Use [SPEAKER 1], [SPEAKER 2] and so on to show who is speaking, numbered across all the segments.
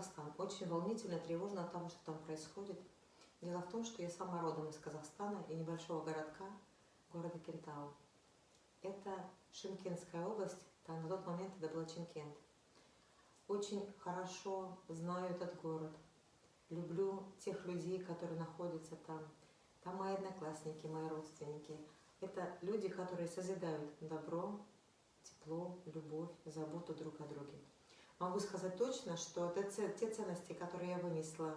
[SPEAKER 1] Казахстан. Очень волнительно, тревожно от того, что там происходит. Дело в том, что я сама родом из Казахстана и небольшого городка, города Кентау. Это Шимкентская область, там на тот момент это был Чимкент. Очень хорошо знаю этот город. Люблю тех людей, которые находятся там. Там мои одноклассники, мои родственники. Это люди, которые созидают добро, тепло, любовь, заботу друг о друге. Могу сказать точно, что это те ценности, которые я вынесла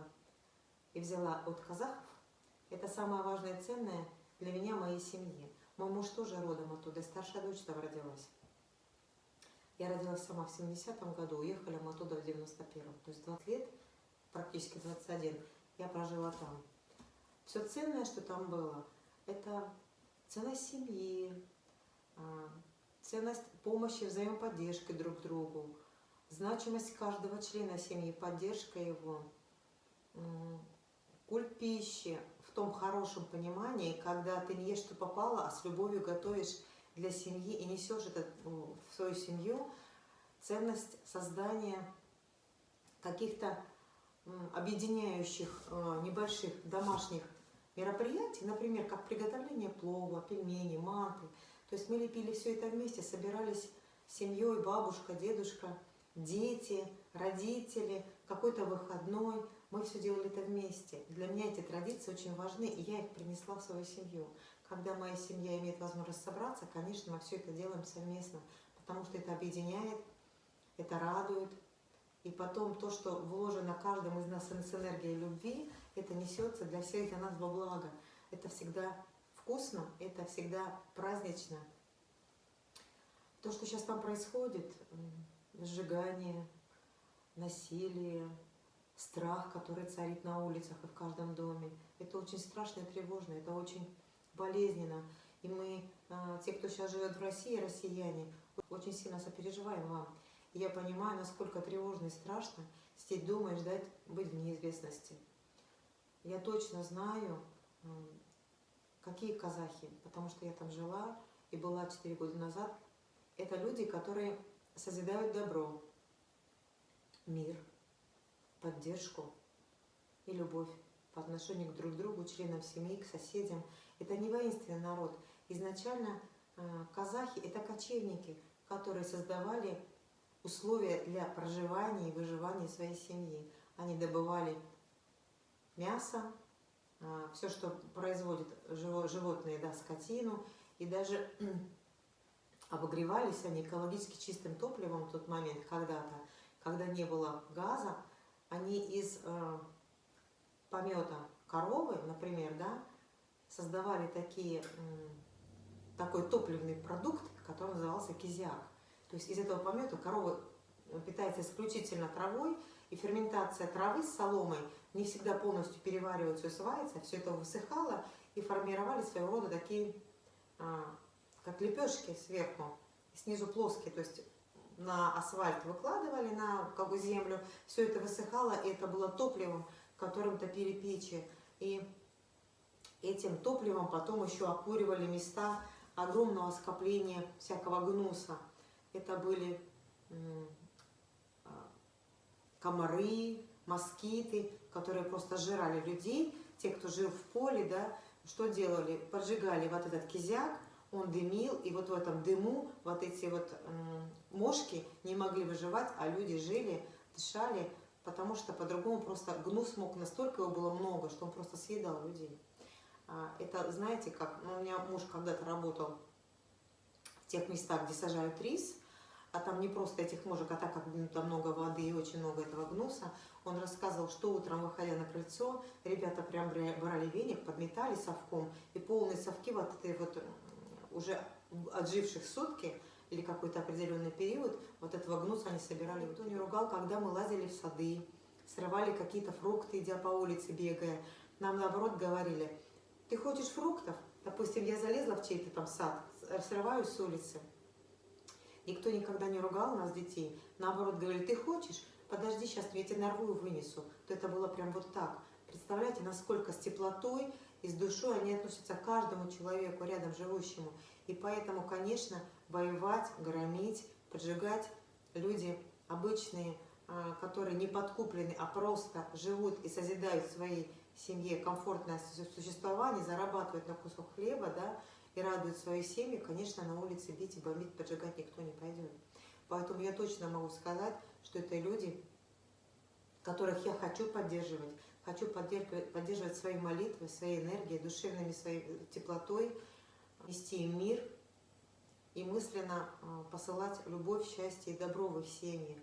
[SPEAKER 1] и взяла от казахов, это самое важное и ценное для меня, моей семьи. Мой муж тоже родом оттуда, и старшая дочь там родилась. Я родилась сама в 70-м году, уехали мы оттуда в 91-м. То есть 20 лет, практически 21, я прожила там. Все ценное, что там было, это ценность семьи, а, ценность помощи, взаимоподдержки друг другу, значимость каждого члена семьи, поддержка его, культ пищи в том хорошем понимании, когда ты не ешь, что попало, а с любовью готовишь для семьи и несешь это ну, в свою семью, ценность создания каких-то объединяющих э, небольших домашних мероприятий, например, как приготовление плова, пельмени, манты. То есть мы лепили все это вместе, собирались семьей, бабушка, дедушка, дети, родители, какой-то выходной. Мы все делали это вместе. Для меня эти традиции очень важны, и я их принесла в свою семью. Когда моя семья имеет возможность собраться, конечно, мы все это делаем совместно, потому что это объединяет, это радует. И потом то, что вложено каждым из нас с энергией любви, это несется для всех, для нас во благо. Это всегда вкусно, это всегда празднично. То, что сейчас там происходит, сжигание, насилие, страх, который царит на улицах и в каждом доме. Это очень страшно и тревожно, это очень болезненно. И мы, а, те, кто сейчас живет в России, россияне, очень сильно сопереживаем вам. И я понимаю, насколько тревожно и страшно сидеть дома и ждать быть в неизвестности. Я точно знаю, какие казахи, потому что я там жила и была 4 года назад. Это люди, которые созидают добро, мир, поддержку и любовь по отношению к друг другу, членам семьи, к соседям. Это не воинственный народ. Изначально э, казахи – это кочевники, которые создавали условия для проживания и выживания своей семьи. Они добывали мясо, э, все, что производят животные, да, скотину, и даже обогревались они экологически чистым топливом в тот момент, когда-то, когда не было газа, они из э, помета коровы, например, да, создавали такие, э, такой топливный продукт, который назывался кизяк. То есть из этого помета корова питается исключительно травой, и ферментация травы с соломой не всегда полностью переваривается и усваивается, все это высыхало, и формировали своего рода такие, э, как лепешки сверху, снизу плоские, то есть на асфальт выкладывали, на как бы, землю, все это высыхало, и это было топливом, которым топили печи. И этим топливом потом еще окуривали места огромного скопления всякого гнуса. Это были а, комары, москиты, которые просто жрали людей. Те, кто жил в поле, да, что делали? Поджигали вот этот кизяк, он дымил, и вот в этом дыму вот эти вот мошки не могли выживать, а люди жили, дышали, потому что по-другому просто гнус мог, настолько его было много, что он просто съедал людей. А, это, знаете, как, ну, у меня муж когда-то работал в тех местах, где сажают рис, а там не просто этих мужик, а так как ну, там много воды и очень много этого гнуса, он рассказывал, что утром, выходя на крыльцо, ребята прям брали веник, подметали совком, и полные совки вот этой вот уже отживших сутки или какой-то определенный период, вот этого гнуса они собирали. Он не ругал, когда мы лазили в сады, срывали какие-то фрукты, идя по улице, бегая. Нам, наоборот, говорили, ты хочешь фруктов? Допустим, я залезла в чей-то там сад, срываю с улицы. Никто никогда не ругал нас, детей. Наоборот, говорили, ты хочешь? Подожди, сейчас я тебе нарву и вынесу. То это было прям вот так. Представляете, насколько с теплотой и с душой они относятся к каждому человеку, рядом живущему. И поэтому, конечно, воевать, громить, поджигать люди обычные, а, которые не подкуплены, а просто живут и созидают в своей семье комфортное существование, зарабатывают на кусок хлеба, да, и радуют свою семью, конечно, на улице бить и бомбить, поджигать никто не пойдет. Поэтому я точно могу сказать, что это люди, которых я хочу поддерживать, хочу поддерживать, поддерживать своей молитвой, своей энергией, душевными своей теплотой, нести им мир и мысленно а, посылать любовь, счастье и добро в их семьи.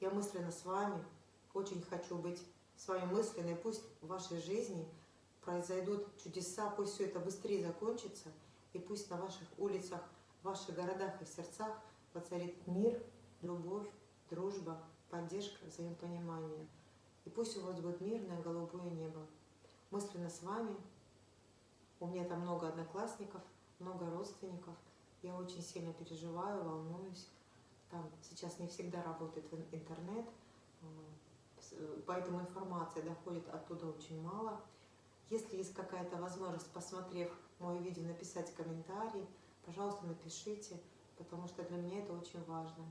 [SPEAKER 1] Я мысленно с вами, очень хочу быть с вами мысленной, пусть в вашей жизни произойдут чудеса, пусть все это быстрее закончится, и пусть на ваших улицах, в ваших городах и сердцах воцарит мир, любовь, дружба, поддержка, взаимопонимание. И пусть у вас будет мирное голубое небо. Мысленно с вами. У меня там много одноклассников, много родственников. Я очень сильно переживаю, волнуюсь. Там сейчас не всегда работает интернет, поэтому информация доходит оттуда очень мало. Если есть какая-то возможность, посмотрев мое видео, написать комментарий, пожалуйста, напишите, потому что для меня это очень важно.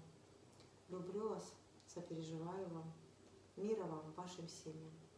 [SPEAKER 1] Люблю вас, сопереживаю вам. Мира вам, вашим семьям.